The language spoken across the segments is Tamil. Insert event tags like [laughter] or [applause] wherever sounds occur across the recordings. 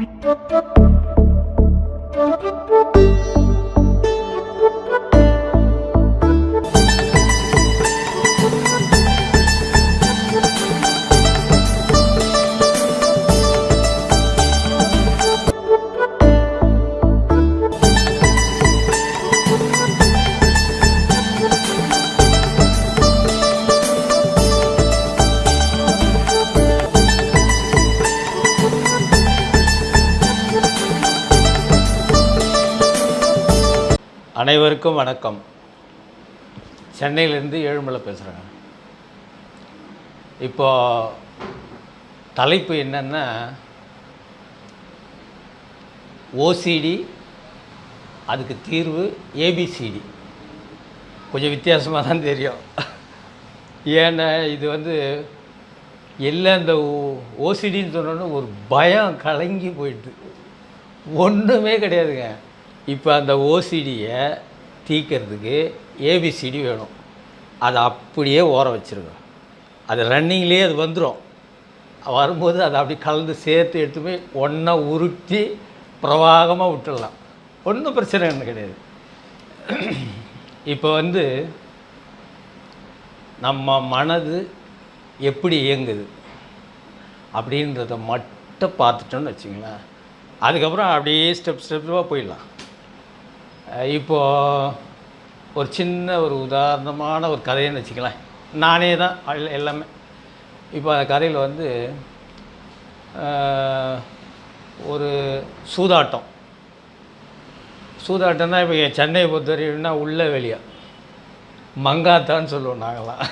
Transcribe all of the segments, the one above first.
Thank you. அனைவருக்கும் வணக்கம். சென்னையிலேருந்து ஏழுமலை பேசுகிறேங்க இப்போ தலைப்பு என்னென்னா ஓசிடி அதுக்கு தீர்வு ஏபிசிடி கொஞ்சம் வித்தியாசமாக தான் தெரியும். ஏன்னா இது வந்து எல்லாம் இந்த ஓசிடின்னு சொன்னோன்னே ஒரு பயம் கலங்கி போயிட்டு. ஒன்றுமே கிடையாதுங்க. இப்போ அந்த ஓசிடியை தீக்கிறதுக்கு ஏபிசிடி வேணும். அதை அப்படியே ஓர வச்சுருங்க. அது ரன்னிங்லேயே அது வந்துடும் வரும்போது அதை அப்படி கலந்து சேர்த்து எடுத்து போய் ஒன்றா உருட்டி பிரவாகமாக விட்டுடலாம். ஒன்றும் பிரச்சனை ஒன்று கிடையாது. இப்போ வந்து நம்ம மனது எப்படி இயங்குது அப்படின்றத மட்டும் பார்த்துட்டோன்னு வச்சுங்களேன். அதுக்கப்புறம் அப்படியே ஸ்டெப் ஸ்டெப்பாக போயிடலாம். இப்போது இப்போ ஒரு சின்ன ஒரு உதாரணமான ஒரு கதைன்னு வச்சுக்கலாம். நானே தான் எல்லாமே. இப்போ அந்த கதையில் வந்து ஒரு சூதாட்டம். சூதாட்டம்னா இப்போ சென்னையை பொறுத்தவரைக்கும்னா உள்ள வெளியா. மங்காத்தான்னு சொல்லுவோம் நாங்களாம்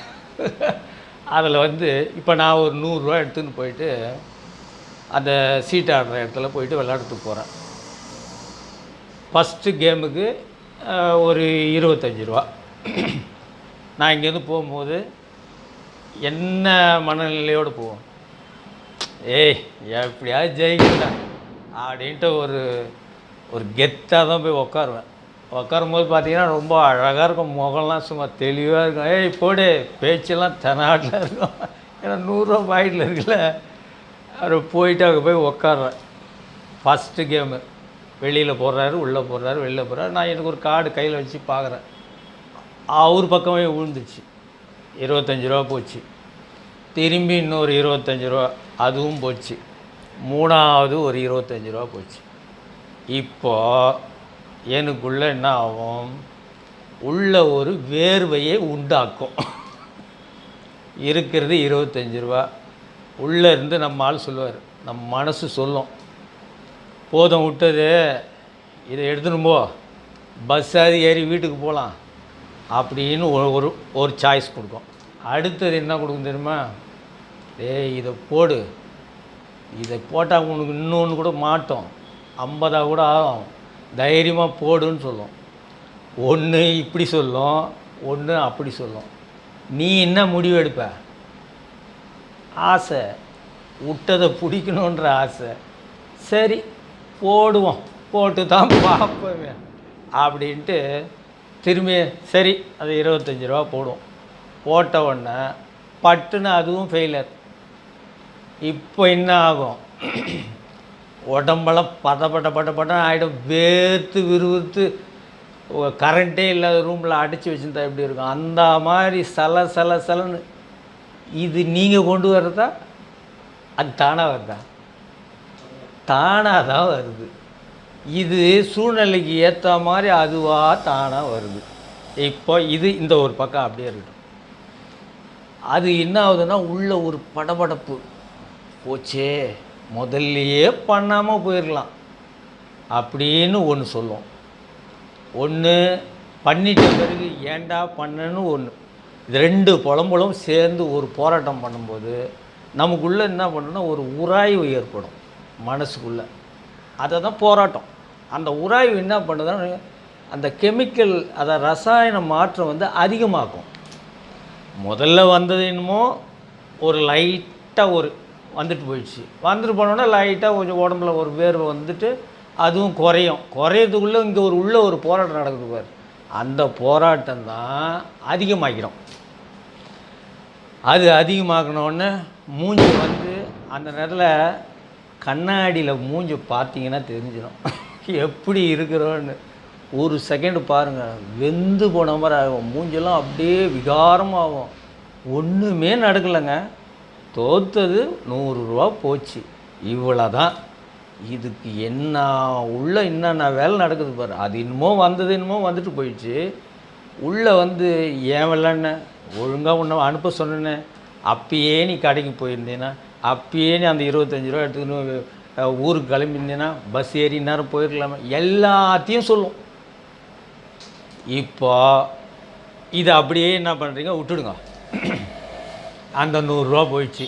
அதில் வந்து இப்போ நான் ஒரு நூறுரூவா எடுத்துன்னு போயிட்டு அந்த சீட் ஆடுற இடத்துல போயிட்டு விளையாடுறதுக்கு போகிறேன் ஃபஸ்ட்டு கேமுக்கு ஒரு இருபத்தஞ்சி ரூபா. நான் இங்கேருந்து போகும்போது என்ன மனநிலையோடு போவோம்? ஏய் எப்படியாவது ஜெயிக்கல அப்படின்ட்டு ஒரு ஒரு கெத்தாக தான் போய் உட்காருவேன் உட்காரும் போது பார்த்தீங்கன்னா ரொம்ப அழகாக இருக்கும். முகம்லாம் சும்மா தெளிவாக இருக்கும். ஏய் போடு பேச்செல்லாம் தெனாட்டில் இருக்கும். ஏன்னா நூறுரூவா பாயிட்டில் இருக்குல்ல. அவர் போயிட்டு அங்கே போய் உட்காருவேன் ஃபஸ்ட்டு கேமு வெளியில் போடுறாரு உள்ளே போடுறாரு வெளியில் போடுறாரு நான் எனக்கு ஒரு கார்டு கையில் வச்சு பார்க்குறேன் அவர் பக்கமே விழுந்துச்சு. இருபத்தஞ்சி ரூபா போச்சு. திரும்பி இன்னொரு இருபத்தஞ்சி ரூபா அதுவும் போச்சு. மூணாவது ஒரு இருபத்தஞ்சி ரூபா போச்சு. இப்போ எனக்குள்ளே என்ன ஆகும்? உள்ள ஒரு வேர்வையை உண்டாக்கும். இருக்கிறது இருபத்தஞ்சி ரூபா. உள்ளே இருந்து நம்ம ஆள் சொல்லுவார். நம்ம மனசு சொல்லும். போதும் விட்டது. இதை எடுத்துன்னு போ. பஸ்ஸாவது ஏறி வீட்டுக்கு போகலாம் அப்படின்னு ஒரு- ஒரு ஒரு சாய்ஸ் கொடுக்கும். அடுத்தது என்ன கொடுக்கும் தெரியுமா? ஏய் இதை போடு. இதை போட்டால் உனக்கு இன்னொன்று கூட மாட்டோம். ஐம்பதாக கூட ஆகும். தைரியமாக போடுன்னு சொல்லும். ஒன்று இப்படி சொல்லும். ஒன்று அப்படி சொல்லும். நீ என்ன முடிவு எடுப்ப? ஆசை. விட்டதை பிடிக்கணுன்ற ஆசை. சரி. போடுவோம். போட்டு தான் [laughs] பார்ப்போமே. அப்படின்ட்டு திரும்பி சரி அது இருபத்தஞ்சி ரூபா போடுவோம். போட்ட உடனே பட்டுன்னு அதுவும் ஃபெயிலர் இப்போ என்ன ஆகும்? [clears throat] உடம்பெல்லாம் பத பட்ட பட்ட பட ஆகிடும் வேர்த்து விறுவிறுத்து கரண்ட்டே இல்லாத ரூமில் அடைச்சி வச்சுருந்தா எப்படி இருக்கும்? அந்த மாதிரி சல சல சலன்னு இது நீங்கள் கொண்டு வர்றதா? அது தானாக வருதா? தானாக தான் வருது. இது சூழ்நிலைக்கு ஏற்ற மாதிரி அதுவாக தானாக வருது. இப்போ இது இந்த ஒரு பக்கம் அப்படியே இருக்கட்டும். அது என்ன ஆகுதுன்னா உள்ள ஒரு படபடப்பு. போச்சே முதல்லையே பண்ணாமல் போயிடலாம் அப்படின்னு ஒன்று சொல்லும் ஒன்று பண்ணிட்ட பிறகு ஏன்டா பண்ணன்னு ஒன்று இது ரெண்டு புலம்பலும் சேர்ந்து ஒரு போராட்டம் பண்ணும்போது நமக்குள்ளே என்ன பண்ணுன்னா ஒரு உராய்வு ஏற்படும். மனசுக்குள்ளே. அதை தான் போராட்டம். அந்த உராய்வு என்ன பண்ணுதுன்னா அந்த கெமிக்கல் அதை ரசாயன மாற்றம் வந்து அதிகமாக்கும் முதல்ல வந்தது என்னமோ ஒரு லைட்டாக ஒரு வந்துட்டு போயிடுச்சு. வந்துட்டு போனோடனே லைட்டாக கொஞ்சம் உடம்புல ஒரு வேர்வை வந்துட்டு அதுவும் குறையும். குறையிறதுக்குள்ளே இங்கே ஒரு உள்ள ஒரு போராட்டம் நடக்குது பார். அந்த போராட்டம் தான் அதிகமாகிடும். அது அதிகமாக்கினோடனே மூஞ்சி வந்து அந்த நேரத்தில் கண்ணாடியில் மூஞ்சி பார்த்தீங்கன்னா தெரிஞ்சிடும். எப்படி இருக்கிறோன்னு. ஒரு செகண்டு பாருங்கள் வெந்து போன மாதிரி ஆகும். மூஞ்செல்லாம் அப்படியே விகாரமாகும். ஒன்றுமே நடக்கலைங்க. தோத்தது நூறுரூவா போச்சு. இவ்வளோ தான் இதுக்கு என்ன உள்ள என்னென்ன வேலை நடக்குது பாரு. அது இன்னமோ வந்தது என்னமோ வந்துட்டு போயிடுச்சு. உள்ளே வந்து ஏன் விளாட்ன ஒழுங்காக உன்னை அனுப்ப சொன்னேனே. அப்பயே நீ கடைக்கு போயிருந்தேன்னா அப்பயே நீ அந்த இருபத்தஞ்சி ரூபா எடுத்துக்கணும் ஊருக்கு கிளம்பியிருந்தேன்னா பஸ் ஏறி நேரம் போயிருக்கலாமா. எல்லாத்தையும் சொல்லும். இப்போ இதை அப்படியே என்ன பண்ணுறீங்க விட்டுடுங்க. அந்த நூறுரூவா போயிடுச்சு.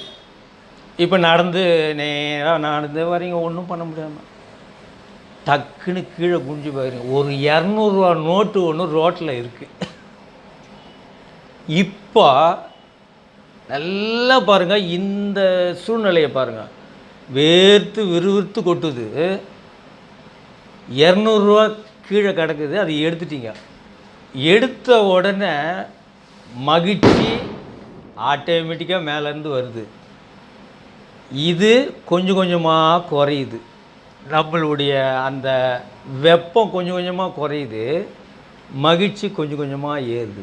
இப்போ நடந்து நேராக நடந்து வரீங்க ஒன்றும் பண்ண முடியாமல் டக்குன்னு கீழே குஞ்சு போயிருங்க. ஒரு இரநூறுவா நோட்டு ஒன்று ரோட்டில் இருக்குது இப்போ நல்லா பாருங்கள் இந்த சூழ்நிலையை பாருங்கள் வேர்த்து விறுவிறுத்து கொட்டுது. இரநூறுவா கீழே கிடக்குது அதை எடுத்துட்டீங்க. எடுத்த உடனே மகிழ்ச்சி ஆட்டோமேட்டிக்காக மேலேருந்து வருது. இது கொஞ்சம் கொஞ்சமாக குறையுது. நம்மளுடைய அந்த வெப்பம் கொஞ்சம் கொஞ்சமாக குறையுது. மகிழ்ச்சி கொஞ்சம் கொஞ்சமாக ஏறுது.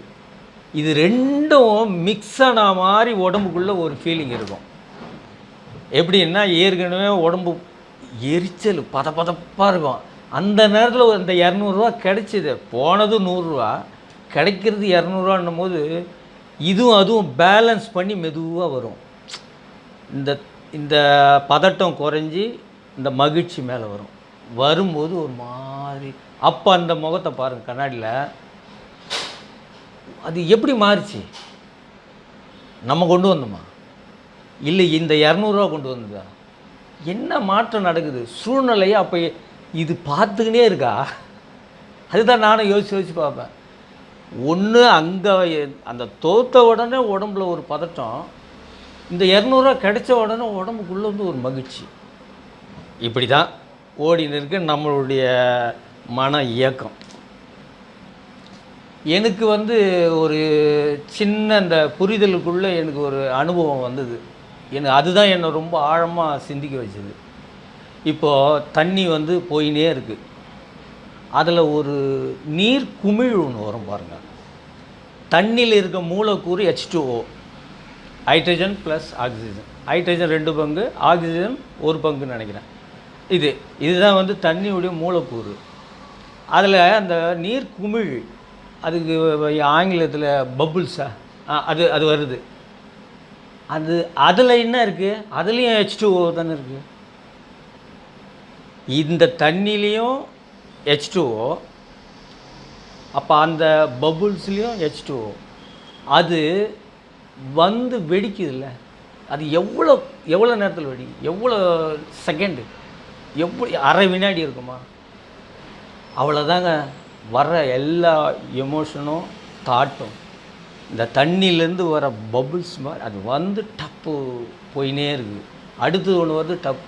இது ரெண்டும் மிக்ஸ் ஆன மாதிரி உடம்புக்குள்ளே ஒரு ஃபீலிங் இருக்கும். எப்படின்னா ஏற்கனவே உடம்பு எரிச்சல் பத பதப்பாக இருக்கும். அந்த நேரத்தில் அந்த இரநூறுவா கிடைச்சிது. போனது நூறுரூவா கிடைக்கிறது இரநூறுவான்னும் போது இதுவும் அதுவும் பேலன்ஸ் பண்ணி மெதுவாக வரும். இந்த இந்த பதட்டம் குறைஞ்சி இந்த மகிழ்ச்சி மேலே வரும். வரும்போது ஒரு மாதிரி அப்போ அந்த முகத்தை பாருங்கள் கண்ணாடியில் அது எப்படி மாறுச்சு? நம்ம கொண்டு வந்தோமா? இல்லை இந்த இரநூறுவா கொண்டு வந்ததா? என்ன மாற்றம் நடக்குது? சூழ்நிலையை அப்போ இது பார்த்துக்கினே இருக்கா? அதுதான் நானும் யோசிச்சு யோசிச்சு பார்ப்பேன். ஒன்று அங்கே அந்த தோத்த உடனே உடம்புல ஒரு பதட்டம். இந்த இரநூறுவா கிடைச்ச உடனே உடம்புக்குள்ளே வந்து ஒரு மகிழ்ச்சி. இப்படி தான் ஓடின்னு இருக்கு நம்மளுடைய மன இயக்கம். எனக்கு வந்து ஒரு சின்ன அந்த புரிதலுக்குள்ளே எனக்கு ஒரு அனுபவம் வந்தது. எனக்கு அதுதான் என்னை ரொம்ப ஆழமாக சிந்திக்க வச்சது. இப்போது தண்ணி வந்து போயினே இருக்குது அதில் ஒரு நீர் குமிழ் ஒன்று வரும் பாருங்கள் தண்ணியில் இருக்க மூலக்கூறு H two O hydrogen plus oxygen hydrogen ரெண்டு பங்கு ஆக்சிஜன் ஒரு பங்குன்னு நினைக்கிறேன். இது இதுதான் வந்து தண்ணியுடைய மூலக்கூறு. அதில் அந்த நீர் குமிழ் அதுக்கு ஆங்கிலத்தில் பபுள்ஸா அது அது வருது. அது அதில் என்ன இருக்குது அதுலேயும் ஹெச் டூஓ தானே இருக்குது இந்த தண்ணிலையும் ஹெச் டூஓ அப்போ அந்த பபுள்ஸ்லேயும் ஹெச் டூஓ அது வந்து வெடிக்குதுல்ல. அது எவ்வளோ எவ்வளோ நேரத்தில் வெடி? எவ்வளோ செகண்டு எவ்வளோ அரை வினாடி இருக்குமா? அவ்வளோதாங்க. வர்ற எல்லா எமோஷனும் தாட்டும் இந்த தண்ணியிலேருந்து வர பபுள்ஸ் மாதிரி அது வந்து டப்பு போயினே இருக்குது. அடுத்தது ஒன்று வருது டப்.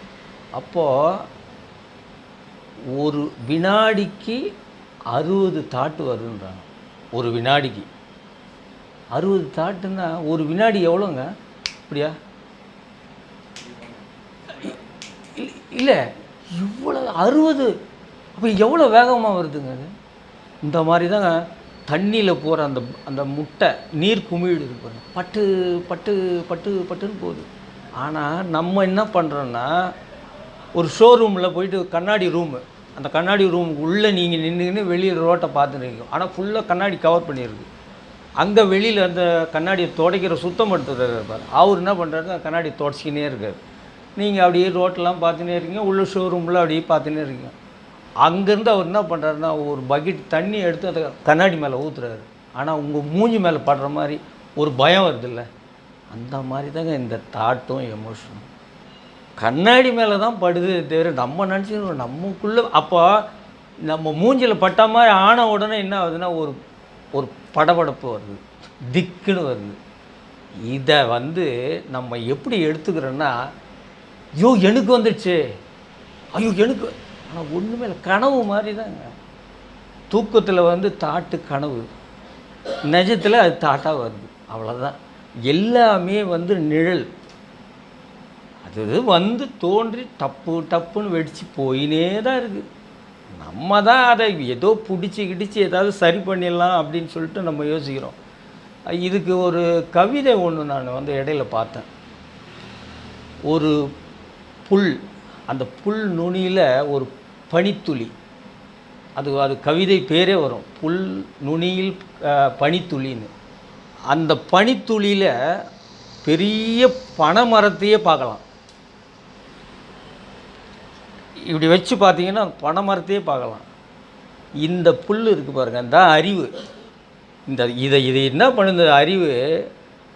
அப்போது ஒரு வினாடிக்கு அறுபது தாட்டு வருன்றாங்க ஒரு வினாடிக்கு. அறுபது தாட்டுன்னா ஒரு வினாடி எவ்வளோங்க? அப்படியா? இல்லை இவ்வளோ அறுபது அப்போ எவ்வளோ வேகமாக வருதுங்க அது? இந்த மாதிரி தான் தண்ணியில் போகிற அந்த அந்த முட்டை நீர் குமிழ் இருக்கு பட்டு பட்டு பட்டு பட்டுன்னு போகுது. ஆனால் நம்ம என்ன பண்ணுறோன்னா ஒரு ஷோரூமில் போயிட்டு கண்ணாடி ரூமு அந்த கண்ணாடி ரூமுக்கு உள்ளே நீங்கள் நின்றுக்கின்னு வெளியில் ரோட்டை பார்த்துருக்கீங்க ஆனால் ஃபுல்லாக கண்ணாடி கவர் பண்ணியிருக்கு. அங்கே வெளியில் அந்த கண்ணாடியை துடைக்கிற சுத்தம் எடுத்துகிறார் இருப்பார் அவர் என்ன பண்ணுறாரு கண்ணாடி துடைச்சிக்கினே இருக்கார். நீங்கள் அப்படியே ரோட்டெலாம் பார்த்துனே இருக்கீங்க. உள்ள ஷோரூமில் அப்படியே பார்த்துனே இருக்கீங்க. அங்கேருந்து அவர் என்ன பண்ணுறாருன்னா ஒரு பக்கெட் தண்ணி எடுத்து அதை கண்ணாடி மேலே ஊற்றுறாரு ஆனால் உங்கள் மூஞ்சி மேலே படுற மாதிரி ஒரு பயம் வருதுல்ல? அந்த மாதிரி தாங்க இந்த தாட்டும் எமோஷனும் கண்ணாடி மேலே தான் படுது தவிர நம்ம நினச்சிக்கிறோம் நமக்குள்ளே அப்போ நம்ம மூஞ்சில் பட்ட மாதிரி ஆன உடனே என்ன ஆகுதுன்னா ஒரு ஒரு படபடப்பு வருது. திக்குன்னு வருது. இதை வந்து நம்ம எப்படி எடுத்துக்கிறோன்னா ஐயோ எனக்கு வந்துடுச்சு ஐயோ எனக்கு ஆனால் ஒன்றுமே இல்லை. கனவு மாதிரி தாங்க தூக்கத்தில் வந்து தாட்டு கனவு. நிஜத்தில் அது தாட்டாக வருது. அவ்வளோதான் எல்லாமே வந்து நிழல். அது வந்து தோன்றி டப்பு டப்புன்னு வெடித்து போயினே தான் இருக்குது நம்ம தான் அதை ஏதோ பிடிச்சி கிடிச்சு ஏதாவது சரி பண்ணிடலாம் அப்படின்னு சொல்லிட்டு நம்ம யோசிக்கிறோம். இதுக்கு ஒரு கவிதை ஒன்று நான் வந்து இடையில பார்த்தேன். ஒரு புல் அந்த புல் நுனியில் ஒரு பனித்துளி. அது அது கவிதை பேரே வரும். புல் நுனியில் பனித்துளின்னு. அந்த பனித்துளியில் பெரிய பனைமரத்தையே பார்க்கலாம். இப்படி வச்சு பார்த்தீங்கன்னா பனைமரத்தையே பார்க்கலாம். இந்த புல் இருக்குது பாருங்க இந்த அறிவு இந்த இதை இதை என்ன பண்ணுது? அறிவு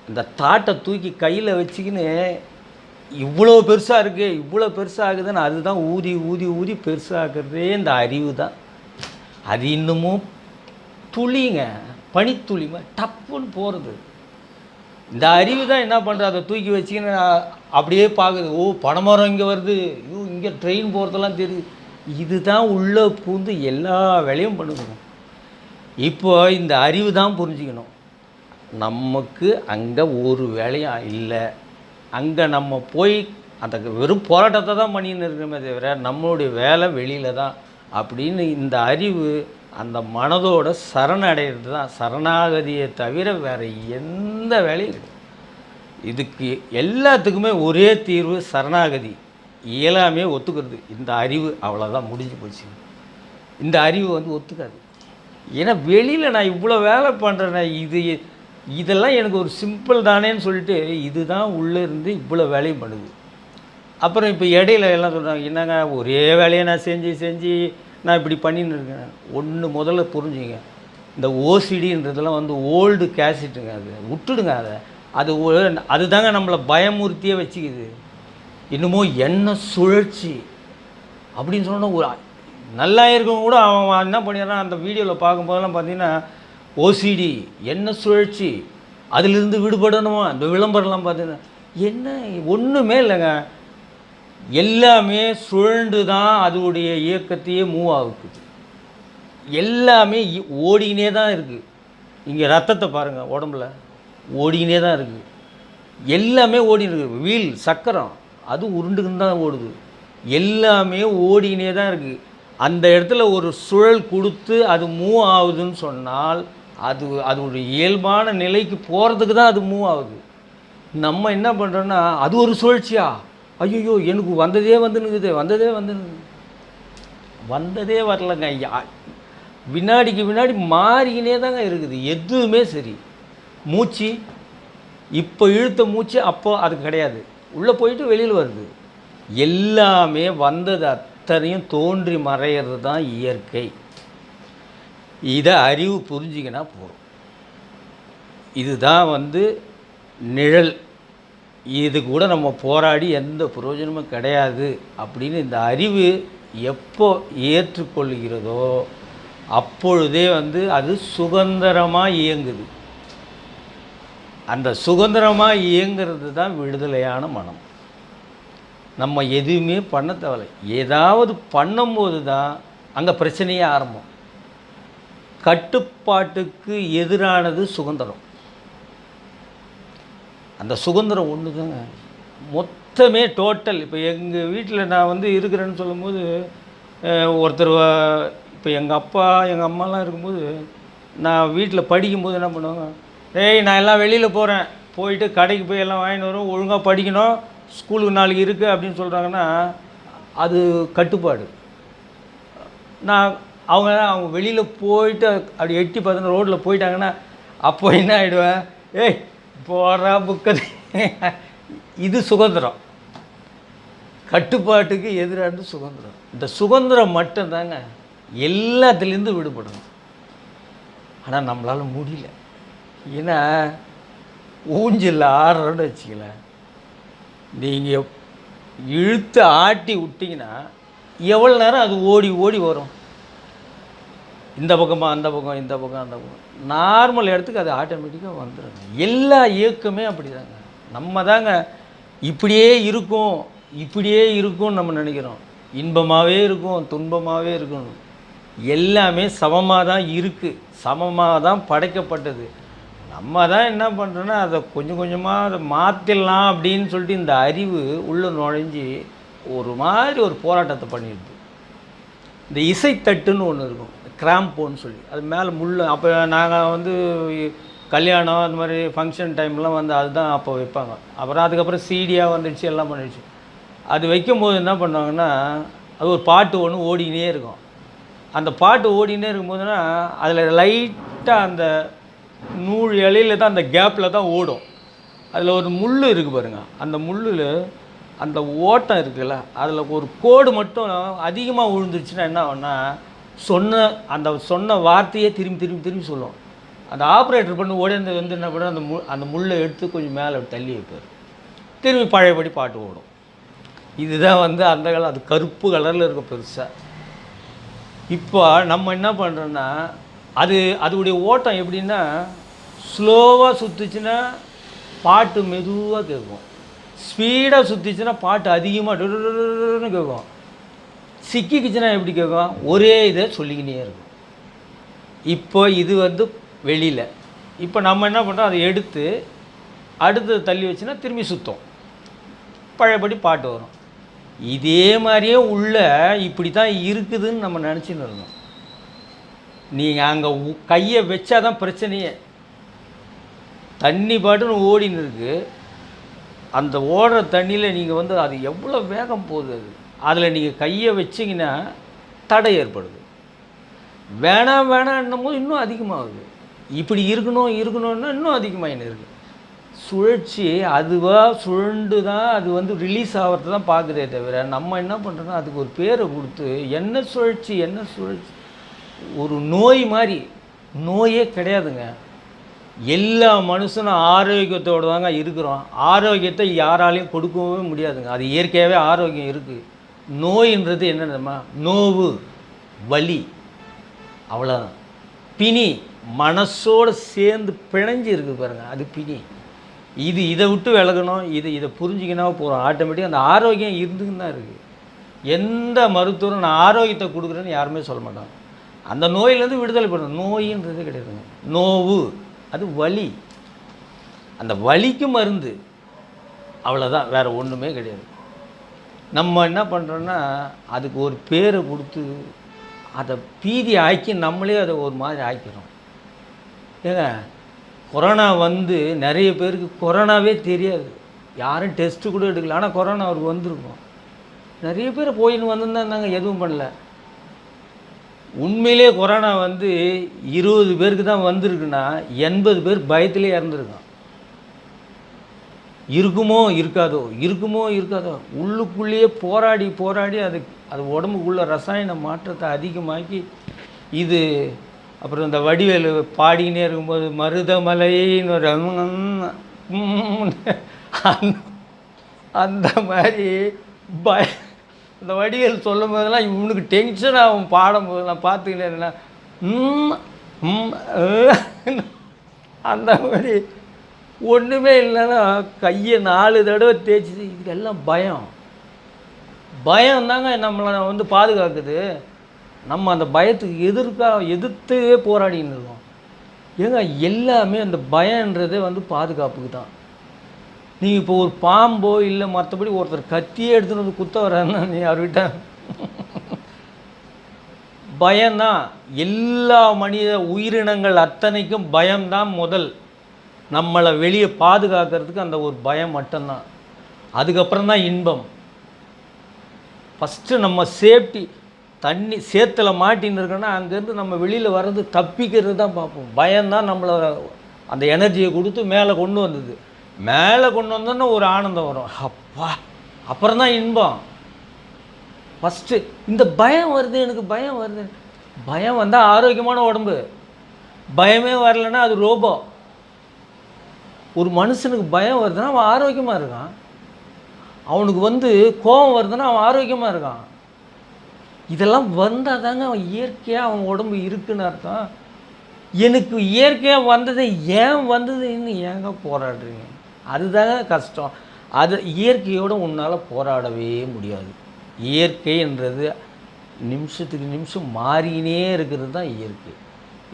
இந்த தாட்டை தூக்கி கையில் வச்சுக்கின்னு இவ்வளோ பெருசாக இருக்குது இவ்வளோ பெருசாகுதுன்னு அதுதான் ஊதி ஊதி ஊதி பெருசாகிறதே இந்த அறிவு தான் அது இன்னமும் துளிங்க பனித்துளிங்க டப்புன்னு போகிறது இந்த அறிவு தான் என்ன பண்ணுறது அதை தூக்கி வச்சுக்கின்னு அப்படியே பார்க்குது ஓ பனைமரம் இங்கே வருது. ஐயோ இங்கே ட்ரெயின் போகிறதெல்லாம் தெரியுது. இதுதான் உள்ளே பூந்து எல்லா வேலையும் பண்ணுதுங்க. இப்போ இந்த அறிவு தான் புரிஞ்சுக்கணும். நமக்கு அங்கே ஒரு வேலையும் இல்லை. அங்கே நம்ம போய் அந்த வெறும் போராட்டத்தை தான் பண்ணின்னு இருக்கிறோமே தவிர நம்மளுடைய வேலை வெளியில் தான். அப்படின்னு இந்த அறிவு அந்த மனதோட சரணடைகிறது தான். சரணாகதியை தவிர வேறு எந்த வேலையும் இதுக்கு எல்லாத்துக்குமே ஒரே தீர்வு சரணாகதி. இயலாமே ஒத்துக்கிறது. இந்த அறிவு அவ்வளோதான் முடிஞ்சு போச்சு. இந்த அறிவு வந்து ஒத்துக்காது. ஏன்னா வெளியில் நான் இவ்வளோ வேலை பண்ணுறேன் இது இதெல்லாம் எனக்கு ஒரு சிம்பிள் தானேன்னு சொல்லிட்டு இதுதான் உள்ளே இருந்து இவ்வளோ வேலையும் பண்ணுது. அப்புறம் இப்போ இடையில எல்லாம் சொல்கிறாங்க என்னங்க ஒரே வேலையை நான் செஞ்சு செஞ்சு நான் இப்படி பண்ணின்னு இருக்கேன். ஒன்று முதல்ல புரிஞ்சுங்க. இந்த ஓசிடின்றதெல்லாம் வந்து ஓல்டு கேசிட்டுங்க அது. விட்டுடுங்க அதை. அது அதுதாங்க நம்மளை பயமுறுத்தியே வச்சுக்குது. இன்னமும் எண்ணெய் சுழற்சி. அப்படின்னு சொன்னால் ஒரு நல்லா இருக்கவங்க கூட அவன் என்ன பண்ணிடுறான்? அந்த வீடியோவில் பார்க்கும்போதெல்லாம் பார்த்தீங்கன்னா ஓசிடி என்ன சுழற்சி? அதிலிருந்து விடுபடணுமா? இந்த விளம்பரம்லாம் பார்த்தீங்கன்னா என்ன? ஒன்றுமே இல்லைங்க. எல்லாமே சுழண்டு தான் அதோடைய இயக்கத்தையே மூவ் ஆகுது. எல்லாமே ஓடினே ஓடிக்கினே தான் இருக்குது இங்கே ரத்தத்தை பாருங்கள் உடம்புல. ஓடிக்கினே தான் இருக்குது எல்லாமே ஓடின்னு இருக்கு. வீல் சக்கரம் அது உருண்டுக்குன்னு தான் ஓடுது. எல்லாமே ஓடிக்கினே தான் இருக்குது அந்த இடத்துல ஒரு சுழல் கொடுத்து அது மூவ் ஆகுதுன்னு சொன்னால் அது அதோடைய இயல்பான நிலைக்கு போகிறதுக்கு தான் அது மூவ் ஆகுது. நம்ம என்ன பண்ணுறோன்னா அது ஒரு சுழற்சியா? ஐயோ எனக்கு வந்ததே வந்துனுக்குது வந்ததே வந்துனுக்குது. வந்ததே வரலங்க. வினாடிக்கு வினாடி மாறிக்கினே தாங்க இருக்குது. எதுவுமே சரி. மூச்சு இப்போ இழுத்த மூச்சு அப்போ அது கிடையாது. உள்ளே போயிட்டு வெளியில் வருது. எல்லாமே வந்தது அத்தனையும் தோன்றி மறையிறது தான் இயற்கை. இதை அறிவு புரிஞ்சிக்கினா போதும். இதுதான் வந்து நிழல். இது கூட நம்ம போராடி எந்த பிரயோஜனமும் கிடையாது அப்படின்னு இந்த அறிவு எப்போ ஏற்றுக்கொள்கிறதோ அப்பொழுதே வந்து அது சுதந்திரமாக இயங்குது. அந்த சுதந்திரமாக இயங்கிறது தான் விடுதலையான மனம். நம்ம எதுவுமே பண்ண தேவையில்லை. ஏதாவது பண்ணும்போது தான் அங்கே பிரச்சனையே ஆரம்பம். கட்டுப்பாட்டுக்கு எதிரானது சுதந்திரம். அந்த சுதந்திரம் ஒன்று தாங்க மொத்தமே டோட்டல் இப்போ எங்கள் வீட்டில் நான் வந்து இருக்கிறேன்னு சொல்லும்போது ஒருத்தர் இப்போ எங்கள் அப்பா எங்கள் அம்மாலாம் இருக்கும்போது நான் வீட்டில் படிக்கும்போது என்ன பண்ணுவாங்க ஏய் நான் எல்லாம் வெளியில் போகிறேன் போயிட்டு கடைக்கு போய் எல்லாம் வாங்கிட்டு வரும். ஒழுங்காக படிக்கணும். ஸ்கூலுக்கு நாளைக்கு இருக்குது அப்படின்னு சொல்கிறாங்கன்னா அது கட்டுப்பாடு. நான் அவங்க அவங்க வெளியில் போயிட்டு அப்படி எட்டி பார்த்தோன்னா ரோட்டில் போயிட்டாங்கன்னா அப்போ என்ன ஆகிடுவேன் ஏய் போடுறா புக்கது இது சுதந்திரம். கட்டுப்பாட்டுக்கு எதிரானது சுதந்திரம். இந்த சுதந்திரம் மட்டும்தாங்க எல்லாத்துலேருந்து விடுபடணும். ஆனால் நம்மளால் முடியல. ஏன்னா ஊஞ்சில் ஆடுறோன்னு வச்சுக்கல நீங்கள் இழுத்து ஆட்டி விட்டிங்கன்னா எவ்வளோ நேரம் அது ஓடி ஓடி வரும்? இந்த பக்கமா அந்த பக்கம் இந்த பக்கம் அந்த பக்கம். நார்மல் இடத்துக்கு அது ஆட்டோமேட்டிக்காக வந்துடுங்க எல்லா இயக்கமே அப்படிதாங்க. நம்ம தாங்க இப்படியே இருக்கும் இப்படியே இருக்கும்னு நம்ம நினைக்கிறோம். இன்பமாகவே இருக்கும் துன்பமாகவே இருக்கும். எல்லாமே சமமாக தான் இருக்குது சமமாக தான் படைக்கப்பட்டது. நம்ம தான் என்ன பண்ணுறோன்னா அதை கொஞ்சம் கொஞ்சமாக அதை மாற்றிடலாம் அப்படின்னு சொல்லிட்டு இந்த அறிவு உள்ளே நுழைஞ்சி ஒரு மாதிரி ஒரு போராட்டத்தை பண்ணிடுது. இந்த இசைத்தட்டுன்னு ஒன்று இருக்கும். கிராம்போன்னு சொல்லி. அது மேலே முள் அப்போ நாங்கள் வந்து கல்யாணம் அந்த மாதிரி ஃபங்க்ஷன் டைம்லாம் வந்து அதுதான் அப்போ வைப்பாங்க. அப்புறம் அதுக்கப்புறம் சீடியாக வந்துடுச்சு எல்லாம் பண்ணிடுச்சு அது வைக்கும்போது என்ன பண்ணுவாங்கன்னா அது ஒரு பாட்டு ஒன்று ஓடிக்கினே இருக்கும். அந்த பாட்டு ஓடினே இருக்கும்போதுனா அதில் லைட்டாக அந்த நூல் இலையில தான் அந்த கேப்பில் தான் ஓடும். அதில் ஒரு முள் இருக்குது பாருங்கள் அந்த முள்ளில் அந்த ஓட்டம் இருக்குல்ல அதில் ஒரு கோடு மட்டும் அதிகமாக விழுந்துருச்சுன்னா என்ன ஆகும்னா சொன்ன அந்த சொன்ன வார்த்தையே திரும்பி திரும்பி திரும்பி சொல்லும். அந்த ஆப்ரேட்டர் பண்ணி ஓடிந்து வந்து என்ன பண்ண அந்த மு அந்த முள்ளை எடுத்து கொஞ்சம் மேலே தள்ளி வைப்பார். திரும்பி பழையபடி பாட்டு ஓடும். இதுதான் வந்து அந்த காலம் அது கருப்பு கலரில் இருக்கும் பெருசாக இப்போ நம்ம என்ன பண்ணுறோன்னா அது அதோடைய ஓட்டம் எப்படின்னா ஸ்லோவாக சுற்றுச்சுன்னா பாட்டு மெதுவாக கேட்கும். ஸ்பீடாக சுற்றிச்சுன்னா பாட்டு அதிகமாக டுன்னு கேட்கும். சிக்கிக்குச்சுன்னா எப்படி கேட்கும்? ஒரே இதை சொல்லிக்கினே இருக்கும். இப்போ இது வந்து வெளியில். இப்போ நம்ம என்ன பண்ணுறோம் அதை எடுத்து அடுத்து தள்ளி வச்சுன்னா திரும்பி சுத்தம். பழையபடி பாட்டு வரும். இதே மாதிரியே உள்ள இப்படி தான் இருக்குதுன்னு நம்ம நினச்சின்னு இருந்தோம். நீங்கள் அங்கே கையை வச்சா தான் பிரச்சனையே. தண்ணி பாட்டுன்னு ஓடின்னு இருக்கு. அந்த ஓடுற தண்ணியில் நீங்கள் வந்து அது எவ்வளோ வேகம் போகுது அது? அதில் நீங்கள் கையை வச்சிங்கன்னா தடை ஏற்படுது. வேணாம் வேணான்னும் போது இன்னும் அதிகமாகுது. இப்படி இருக்கணும் இருக்கணும்னா இன்னும் அதிகமாகின்னு இருக்குது சுழற்சி அதுவாக சுழண்டு தான் அது வந்து ரிலீஸ் ஆகிறது தான் பார்க்குதே தவிர நம்ம என்ன பண்ணுறோன்னா அதுக்கு ஒரு பேரை கொடுத்து என்ன சுழற்சி என்ன சுழற்சி? ஒரு நோய் மாதிரி. நோயே கிடையாதுங்க. எல்லா மனுஷனும் ஆரோக்கியத்தோடு தாங்க இருக்கிறோம். ஆரோக்கியத்தை யாராலையும் கொடுக்கவே முடியாதுங்க. அது இயற்கையாகவே ஆரோக்கியம் இருக்குது நோயின்றது என்னென்னமா நோவு வலி. அவ்வளோதான் பிணி மனசோடு சேர்ந்து பிணைஞ்சு இருக்குது பாருங்கள் அது பிணி. இது இதை விட்டு விலகணும் இது இதை புரிஞ்சிக்கினா போகிறோம் ஆட்டோமேட்டிக்காக அந்த ஆரோக்கியம் இருந்துக்குன்னு தான் இருக்குது எந்த மருத்துவரும் நான் ஆரோக்கியத்தை கொடுக்குறேன்னு யாருமே சொல்ல மாட்டாங்க. அந்த நோயிலேருந்து விடுதலை பண்ணணும் நோயின்றது கிடையாதுங்க நோவு அது வலி. அந்த வலிக்கு மருந்து. அவ்வளோதான் வேறு ஒன்றுமே கிடையாது. நம்ம என்ன பண்ணுறோன்னா அதுக்கு ஒரு பேரை கொடுத்து அதை பீதி ஆக்கி நம்மளே அதை ஒரு மாதிரி ஆக்கிறோம் ஏங்க கொரோனா வந்து நிறைய பேருக்கு கொரோனாவே தெரியாது. யாரும் டெஸ்ட்டு கூட எடுக்கல. ஆனால் கொரோனா அவருக்கு வந்திருக்கும். நிறைய பேர் போயின்னு வந்திருந்தாங்க எதுவும் பண்ணல. உண்மையிலே கொரோனா வந்து இருபது பேருக்கு தான் வந்திருக்குன்னா எண்பது பேர் பயத்திலே இறந்துருக்கான் இருக்குமோ இருக்காதோ இருக்குமோ இருக்காதோ உள்ளுக்குள்ளேயே போராடி போராடி அது அது உடம்புக்குள்ள ரசாயன மாற்றத்தை அதிகமாக்கி இது அப்புறம் இந்த வடிவேலு பாடிக்கினே இருக்கும்போது மருதமலைன்னு ஒரு அந்த- அந்த மாதிரி பய அந்த வடிவேல் சொல்லும் போதெல்லாம் இவனுக்கு டென்ஷன் ஆகும் பாடும்போது. நான் பார்த்துக்கிட்டே அந்த மாதிரி ஒன்றுமே இல்லைன்னா கையை நாலு தடவை தேய்ச்சி இதெல்லாம் பயம். பயம் தாங்க நம்மளை வந்து பாதுகாக்குது. நம்ம அந்த பயத்துக்கு எதிர்க்கா எதிர்த்து போராடின்னு இருக்கோம். ஏங்க எல்லாமே அந்த பயன்றதே வந்து பாதுகாப்புக்கு தான். நீங்கள் இப்போ ஒரு பாம்போ இல்லை மற்றபடி ஒருத்தர் கத்தியே எடுத்துன்னு வந்து குத்த வர்றாருன்னா நீ அவர்கிட்ட பயம்தான். எல்லா மனித உயிரினங்கள் அத்தனைக்கும் பயம்தான் முதல். நம்மளை வெளியே பாதுகாக்கிறதுக்கு அந்த ஒரு பயம் மட்டும்தான். அதுக்கப்புறம் தான் இன்பம். ஃபஸ்ட்டு நம்ம சேஃப்டி தண்ணி சேத்துல மாட்டின்னு இருக்கோன்னா அங்கேருந்து நம்ம வெளியில் வர்றது தப்பிக்கிறது தான் பார்ப்போம். பயம்தான் நம்மளை அந்த எனர்ஜியை கொடுத்து மேலே கொண்டு வந்தது. மேலே கொண்டு வந்தோன்னா ஒரு ஆனந்தம் வரும். அப்பா அப்புறம் தான் இன்பம். ஃபஸ்ட்டு இந்த பயம் வருது எனக்கு பயம் வருது. பயம் வந்தால் ஆரோக்கியமான உடம்பு. பயமே வரலைன்னா அது ரோபோ. ஒரு மனுஷனுக்கு பயம் வருதுன்னா அவன் ஆரோக்கியமாக இருக்கான். அவனுக்கு வந்து கோபம் வருதுன்னா அவன் ஆரோக்கியமாக இருக்கான். இதெல்லாம் வந்தால் தாங்க அவன் இயற்கையாக அவன் உடம்பு இருக்குன்னு அர்த்தம். எனக்கு இயற்கையாக வந்தது ஏன் வந்ததுன்னு ஏங்க போராடுறீங்க? அதுதாங்க கஷ்டம். அது இயற்கையோடு உன்னால் போராடவே முடியாது. இயற்கைன்றது நிமிஷத்துக்கு நிமிஷம் மாறினே இருக்கிறது தான் இயற்கை.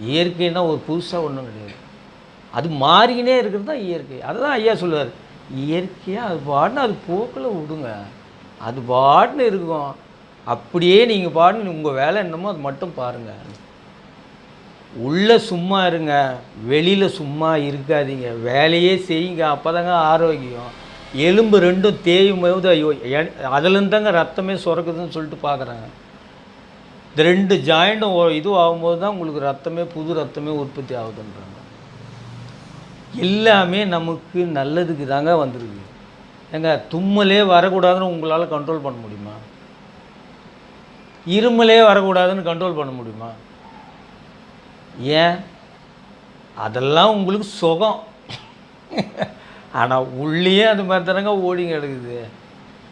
இயற்கைன்னா ஒரு புதுசாக ஒன்றும் கிடையாது. அது மாறிக்கினே இருக்கிறது தான் இயற்கை. அதுதான் ஐயா சொல்லுவார். இயற்கையாக அது பாட்டுன்னு அது போக்கில் விடுங்க. அது பாட்டுன்னு இருக்கும். அப்படியே நீங்கள் பாட்டுன்னு உங்கள் வேலை என்னமோ அது மட்டும் பாருங்கள் உள்ளே சும்மா இருங்க. வெளியில் சும்மா இருக்காதீங்க. வேலையே செய்யுங்க. அப்போ தாங்க ஆரோக்கியம். எலும்பு ரெண்டும் தேயும் போது ஐயோ எ- அதுலேருந்து தாங்க ரத்தமே சுரக்குதுன்னு சொல்லிட்டு பார்க்குறாங்க இந்த ரெண்டு ஜாயிண்ட்டும் இதுவும் ஆகும்போது தான் உங்களுக்கு ரத்தமே புது ரத்தமே உற்பத்தி ஆகுதுன்றாங்க. எல்லாமே நமக்கு நல்லதுக்கு தாங்க வந்திருக்கு. ஏங்க தும்மலே வரக்கூடாதுன்னு உங்களால் கண்ட்ரோல் பண்ண முடியுமா? இருமலே வரக்கூடாதுன்னு கண்ட்ரோல் பண்ண முடியுமா? ஏன்? அதெல்லாம் உங்களுக்கு சுகம். ஆனால் உள்ளேயே அது மாதிரி தானங்க ஓடிங்க எடுக்குது.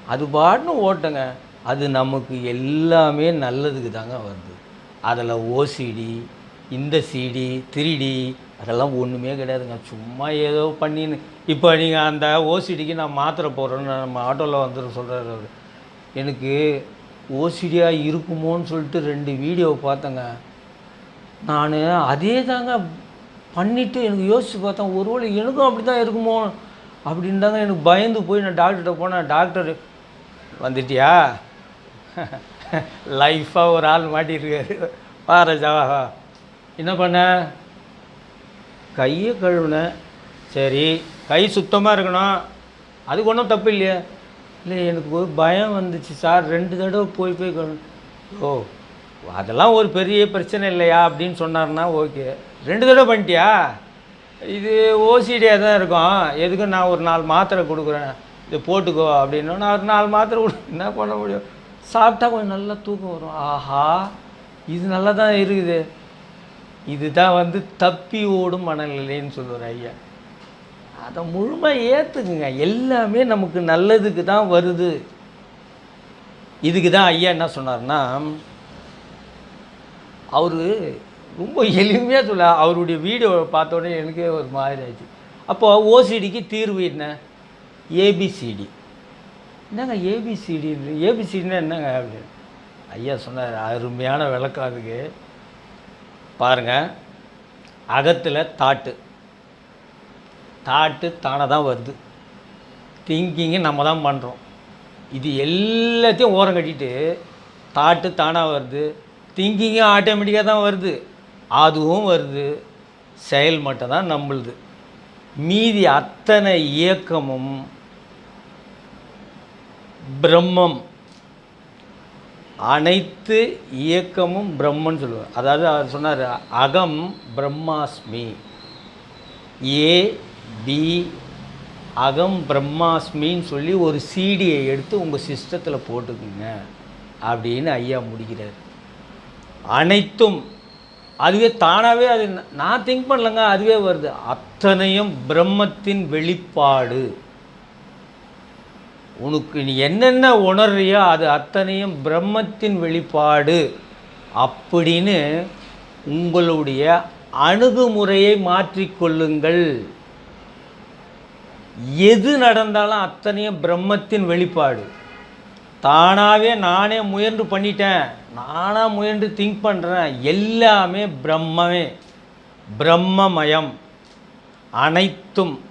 அது பாட்டுன்னு ஓட்டங்க. அது நமக்கு எல்லாமே நல்லதுக்கு தாங்க வருது. அதில் ஓசிடி இந்த சிடி த்ரீடி அதெல்லாம் ஒன்றுமே கிடையாதுங்க. சும்மா ஏதோ பண்ணின்னு. இப்போ நீங்கள் அந்த ஓசிடிக்கு நான் மாத்திரை போடுறேன்னு நம்ம ஆட்டோவில் வந்துடும் சொல்கிறாரு அவர். எனக்கு ஓசிடியாக இருக்குமோன்னு சொல்லிட்டு ரெண்டு வீடியோ பார்த்தேங்க. நான் அதே தாங்க பண்ணிவிட்டு எனக்கு யோசித்து பார்த்தேன். ஒருவேளை எனக்கும் அப்படி தான் இருக்குமோ அப்படின்னு தாங்க எனக்கு பயந்து போய் நான் டாக்டர்கிட்ட போனேன். டாக்டர் வந்துட்டியா? [laughs] லைஃப்பாக ஒரு ஆள் மாட்டியிருக்காரு பாரஜா என்ன பண்ண? கையை கழுவுனேன் சரி கை சுத்தமாக இருக்கணும். அதுக்கு ஒன்றும் தப்பு இல்லையா. இல்லை எனக்கு ஒரு பயம் வந்துச்சு சார். ரெண்டு தடவை போய் போய் கழு ஓ அதெல்லாம் ஒரு பெரிய பிரச்சனை இல்லையா அப்படின்னு சொன்னார்னா ஓகே. ரெண்டு தடவை பண்ணிட்டியா? இது ஓசிடியாக தான் இருக்கும். எதுக்கு நான் ஒரு நாலு மாத்திரை கொடுக்குறேன்? இது போட்டுக்கோ அப்படின்னா. நான் ஒரு நாலு மாத்திரை கொடு என்ன பண்ண முடியும்? சாப்பிட்டா கொஞ்சம் நல்லா தூக்கம் வரும். ஆஹா இது நல்லா தான் இருக்குது. இதுதான் வந்து தப்பி ஓடும் மனநிலைன்னு சொல்லுவார் ஐயா. அதை முழுமையாக ஏற்றுக்குங்க எல்லாமே நமக்கு நல்லதுக்கு தான் வருது. இதுக்கு தான் ஐயா என்ன சொன்னார்னா அவர் ரொம்ப எளிமையாக சொல்ல அவருடைய வீடியோ பார்த்த உடனே எனக்கே ஒரு மாதிரி ஆச்சு அப்போ ஓசிடிக்கு தீர்வு என்ன? ஏபிசிடி என்னங்க ஏபிசிடி ஏபிசிடினா என்னங்க அப்படின்னு. ஐயா சொன்னார் அருமையான விளக்கம் அதுக்கு. பாருங்கள் அகத்தில் தாட்டு. தாட்டு தானே தான் வருது. திங்கிங்கு நம்ம தான் பண்ணுறோம் இது எல்லாத்தையும் ஓரம் கட்டிட்டு தாட்டு தானாக வருது. திங்கிங்கும் ஆட்டோமேட்டிக்காக தான் வருது. அதுவும் வருது. செயல் மட்டும் தான் நம்மளுது. மீதி அத்தனை இயக்கமும் பிரம்மம். அனைத்து இயக்கமும் பிரம்மன் சொல்லுவார். அதாவது அவர் சொன்னார் அகம் பிரம்மாஸ்மி. ஏ பி அகம் பிரம்மாஸ்மின்னு சொல்லி ஒரு சீடியை எடுத்து உங்கள் சிஸ்டத்தில் போட்டுக்குங்க அப்படின்னு ஐயா முடிக்கிறார். அனைத்தும். அதுவே தானாகவே அது நான் திங்க் பண்ணலங்க அதுவே வருது. அத்தனையும் பிரம்மத்தின் வெளிப்பாடு. உனக்கு நீ என்னென்ன உணர்றியோ அது அத்தனையும் பிரம்மத்தின் வெளிப்பாடு. அப்படின்னு உங்களுடைய அணுகுமுறையை மாற்றிக்கொள்ளுங்கள் எது நடந்தாலும் அத்தனையும் பிரம்மத்தின் வெளிப்பாடு. தானாகவே நானே முயன்று பண்ணிட்டேன். நானாக முயன்று திங்க் பண்ணுறேன் எல்லாமே பிரம்மமே. பிரம்மமயம். அனைத்தும்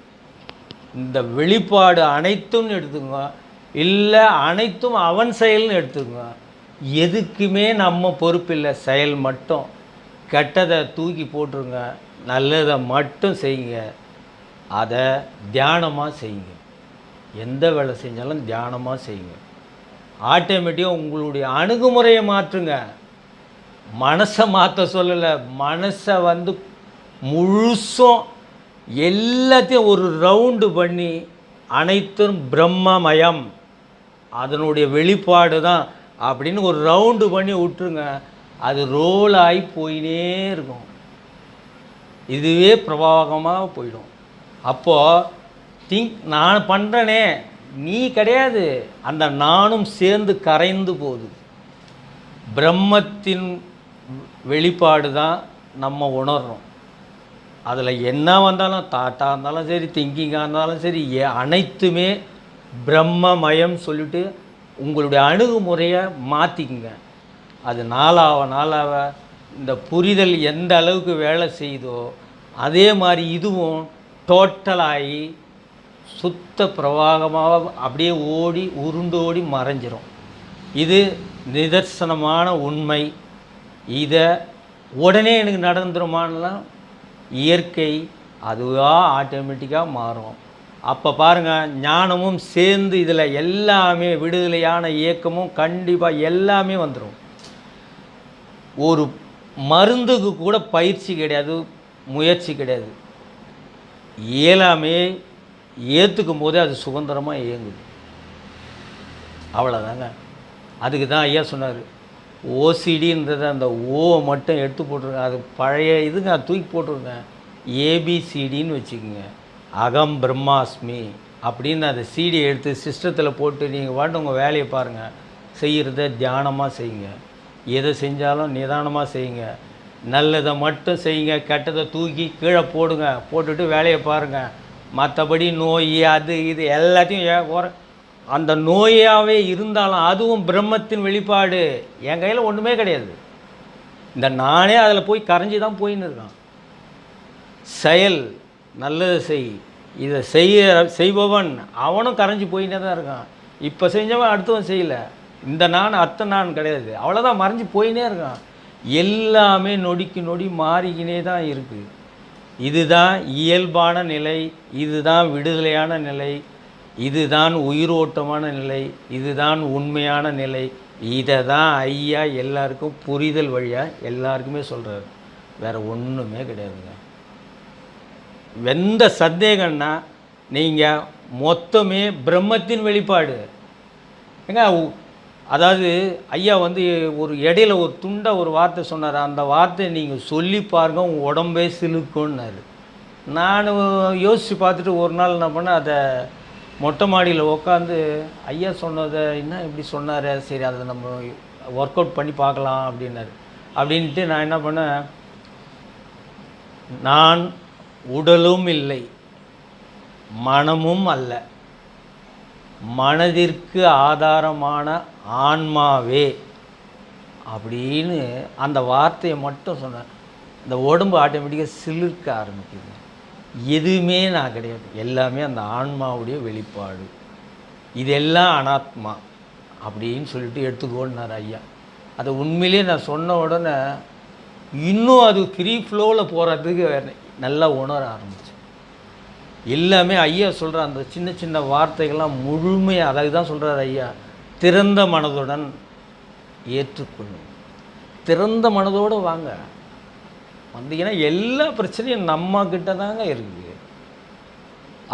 இந்த வெளிப்பாடு அனைத்தும்னு எடுத்துக்கோங்க. இல்லை அனைத்தும் அவன் செயல்னு எடுத்துக்கோங்க. எதுக்குமே நம்ம பொறுப்பில்லை செயல் மட்டும். கெட்டதை தூக்கி போட்டுருங்க நல்லதை மட்டும் செய்யுங்க. அதை தியானமாக செய்யுங்க. எந்த வேலை செஞ்சாலும் தியானமாக செய்யுங்க. ஆட்டோமேட்டிக்காக உங்களுடைய அணுகுமுறையை மாற்றுங்க. மனசை மாற்ற சொல்லலை மனசை வந்து முழுசும் எல்லாத்தையும் ஒரு ரவுண்டு பண்ணி அனைத்தும் பிரம்மமயம் அதனுடைய வெளிப்பாடு தான். அப்படின்னு ஒரு ரவுண்டு பண்ணி விட்டுருங்க. அது ரோல் ஆகி போயினே இருக்கும். இதுவே பிரபாகமாக போயிடும். அப்போது திங்க் நான் பண்ணுறனே நீ கிடையாது. அந்த நானும் சேர்ந்து கரைந்து போகுது. பிரம்மத்தின் வெளிப்பாடு தான் நம்ம உணர்றோம். அதில் என்ன வந்தாலும் தாட்டாக இருந்தாலும் சரி திங்கிங்காக இருந்தாலும் சரி அனைத்துமே பிரம்மமயம் சொல்லிட்டு உங்களுடைய அணுகுமுறையை மாற்றிக்குங்க அது நாளாக நாளாக இந்த புரிதல் எந்த அளவுக்கு வேலை செய்யுதோ அதே மாதிரி இதுவும் டோட்டலாகி சுத்த பிரவாகமாக அப்படியே ஓடி உருண்டு ஓடி மறைஞ்சிரும். இது நிதர்சனமான உண்மை. இதை உடனே எனக்கு நடந்துருமானலாம் இயற்கை அதுவாக ஆட்டோமேட்டிக்காக மாறும். அப்போ பாருங்கள் ஞானமும் சேர்ந்து இதில் எல்லாமே விடுதலையான இயக்கமும் கண்டிப்பாக எல்லாமே வந்துடும் ஒரு மருந்துக்கு கூட பயிற்சி கிடையாது முயற்சி கிடையாது. இயலாமே ஏற்றுக்கும் போதே அது சுதந்திரமாக இயங்குது. அவ்வளோதாங்க அதுக்கு தான் ஐயா சொன்னார் ஓசிடின்றது அந்த ஓ மட்டும் எடுத்து போட்டுருங்க அது பழைய இதுங்க தூக்கி போட்டிருங்க. ஏபிசிடின்னு வச்சுக்கோங்க. அகம் பிரம்மாஸ்மி அப்படின்னு அந்த சிடியை எடுத்து சிஸ்டத்தில் போட்டு நீங்கள் பாட்டு உங்கள் வேலையை பாருங்கள் செய்கிறத தியானமாக செய்யுங்க. எதை செஞ்சாலும் நிதானமாக செய்யுங்க. நல்லதை மட்டும் செய்யுங்க. கெட்டதை தூக்கி கீழே போடுங்க. போட்டுட்டு வேலையை பாருங்கள் மற்றபடி நோய் அது இது எல்லாத்தையும் ஏ- குறை அந்த நோயாகவே இருந்தாலும் அதுவும் பிரம்மத்தின் வெளிப்பாடு. என் கையில் ஒன்றுமே கிடையாது. இந்த நானே அதில் போய் கரைஞ்சி தான் போயின்னு இருக்கான். செயல் நல்லது செய். இதை செய்ய செய்பவன் அவனும் கரைஞ்சி போயின்னே தான் இருக்கான். இப்போ செஞ்சவன் அடுத்தவன் செய்யலை. இந்த நான் அத்தை நான் கிடையாது. அவ்வளோதான் மறைஞ்சு போயினே இருக்கான். எல்லாமே நொடிக்கு நொடி மாறிக்கினே தான் இருக்குது இதுதான் இயல்பான நிலை. இதுதான் விடுதலையான நிலை. இதுதான் உயிரோட்டமான நிலை இதுதான் உண்மையான நிலை. இதை தான் ஐயா எல்லாருக்கும் புரிதல் வழியாக எல்லாருக்குமே சொல்கிறாரு வேறு ஒன்றுமே கிடையாதுங்க. எந்த சந்தேகம்னா நீங்கள் மொத்தமே பிரம்மத்தின் வெளிப்பாடு. ஏங்க அதாவது ஐயா வந்து ஒரு இடையில ஒரு துண்டை ஒரு வார்த்தை சொன்னார். அந்த வார்த்தையை நீங்கள் சொல்லி பாருங்க உங்கள் உடம்பே சிலுக்குன்னாரு நான் யோசித்து பார்த்துட்டு ஒரு நாள் என்ன பண்ணேன் அதை மொட்டை மாடியில் உட்காந்து ஐயா சொன்னதை என்ன இப்படி சொன்னார்? சரி அதை நம்ம ஒர்க் அவுட் பண்ணி பார்க்கலாம் அப்படின்னாரு. அப்படின்ட்டு நான் என்ன பண்ணேன்? நான் உடலும் இல்லை மனமும் அல்ல. மனதிற்கு ஆதாரமான ஆன்மாவே அப்படின்னு அந்த வார்த்தையை மட்டும் சொன்னேன். இந்த உடம்பு ஆட்டோமேட்டிக்காக சிலிர்க்க ஆரம்பிக்குது. எதுவுமே நான் கிடையாது. எல்லாமே அந்த ஆன்மாவுடைய வெளிப்பாடு. இதெல்லாம் அனாத்மா அப்படின்னு சொல்லிட்டு எடுத்துக்கோன்னார் ஐயா. அதை உண்மையிலேயே நான் சொன்ன உடனே இன்னும் அது ஃப்ரீ ஃப்ளோவில் போகிறதுக்கு நல்லா உணர ஆரம்பிச்சு. எல்லாமே ஐயா சொல்கிற அந்த சின்ன சின்ன வார்த்தைகள்லாம் முழுமையாக அதாவது தான் சொல்கிறார் ஐயா திறந்த மனதுடன் ஏற்றுக்கொள்ளும். திறந்த மனதோடு வாங்க. வந்தீங்கன்னா எல்லா பிரச்சனையும் நம்ம கிட்ட தாங்க இருக்குது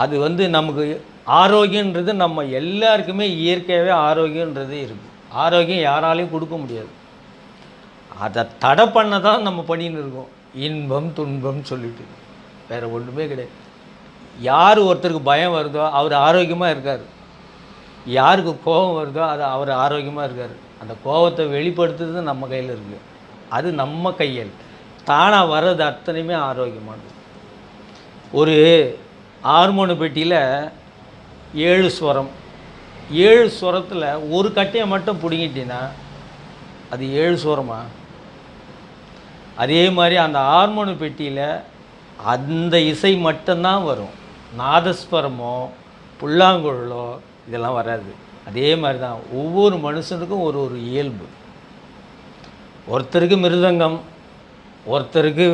அது வந்து நமக்கு ஆரோக்கியன்றது நம்ம எல்லாருக்குமே இயற்கையாகவே ஆரோக்கியன்றது இருக்குது ஆரோக்கியம் யாராலையும் கொடுக்க முடியாது. அதை தடை பண்ண தான் நம்ம பண்ணின்னு இருக்கோம். இன்பம் துன்பம் சொல்லிட்டு. வேறு ஒன்றுமே கிடையாது. யார் ஒருத்தருக்கு பயம் வருதோ அவர் ஆரோக்கியமாக இருக்கார். யாருக்கு கோபம் வருதோ அது அவர் ஆரோக்கியமாக இருக்கார். அந்த கோபத்தை வெளிப்படுத்துறது நம்ம கையில் இருக்குது அது நம்ம கையில். தானாக வர்றது அத்தனையுமே ஆரோக்கியமானது. ஒரு ஹார்மோனு பெட்டியில் ஏழு ஸ்வரம் ஏழு ஸ்வரத்தில் ஒரு கட்டையை மட்டும் பிடுங்கிட்டீங்கன்னா அது ஏழு ஸ்வரமா அதே மாதிரி அந்த ஹார்மோனு பெட்டியில் அந்த இசை மட்டும்தான் வரும். நாதஸ்வரமோ புல்லாங்குழலோ இதெல்லாம் வராது. அதே மாதிரி தான் ஒவ்வொரு மனுஷனுக்கும் ஒரு ஒரு இயல்பு. ஒருத்தருக்கு மிருதங்கம் ஒருத்தருக்கு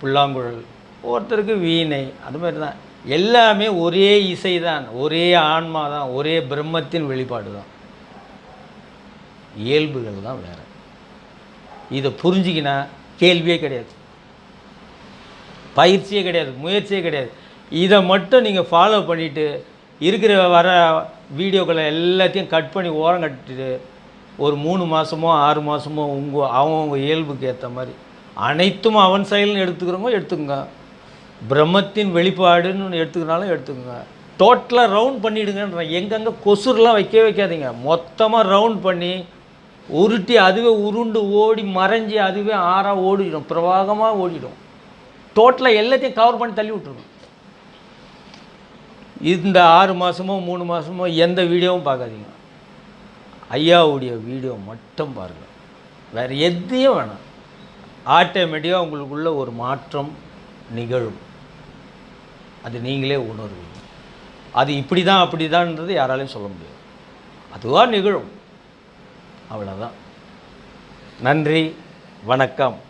புல்லாங்குழல் ஒருத்தருக்கு வீணை அது மாதிரி தான். எல்லாமே ஒரே இசை தான் ஒரே ஆன்மா தான் ஒரே பிரம்மத்தின் வெளிப்பாடு தான். இயல்புகள் தான் வேறு. இதை புரிஞ்சிக்கினா கேள்வியே கிடையாது. பயிற்சியே கிடையாது முயற்சியே கிடையாது. இதை மட்டும் நீங்கள் ஃபாலோ பண்ணிவிட்டு இருக்கிற வர வீடியோக்களை எல்லாத்தையும் கட் பண்ணி ஓரம் கட்டிட்டு ஒரு மூணு மாதமோ ஆறு மாதமோ உங்கள் அவங்கவுங்க இயல்புக்கு ஏற்ற மாதிரி அனைத்தும் அவன் செயல்னு எடுத்துக்கிறவங்க எடுத்துக்கோங்க. பிரம்மத்தின் வெளிப்பாடுன்னு எடுத்துக்கிறனாலும் எடுத்துக்கோங்க. டோட்டலாக ரவுண்ட் பண்ணிவிடுங்கன்றேன் எங்கெங்கே கொசுரெலாம் வைக்கவே வைக்காதீங்க. மொத்தமாக ரவுண்ட் பண்ணி உருட்டி அதுவே உருண்டு ஓடி மறைஞ்சி அதுவே ஆறாக ஓடிடும். பிரவாகமாக ஓடிடும். டோட்டலாக எல்லாத்தையும் கவர் பண்ணி தள்ளி விட்ருங்க இந்த ஆறு மாதமோ மூணு மாதமோ எந்த வீடியோவும் பார்க்காதீங்க. ஐயாவுடைய வீடியோ மட்டும் பாருங்கள் வேறு எதையும் வேணாம். ஆட்டோமேட்டிக்காக உங்களுக்குள்ள ஒரு மாற்றம் நிகழும். அது நீங்களே உணர்வீங்க. அது இப்படி தான் அப்படி தான்ன்றது யாராலையும் சொல்ல முடியாது. அதுவாக நிகழும். அவ்வளோதான் நன்றி வணக்கம்.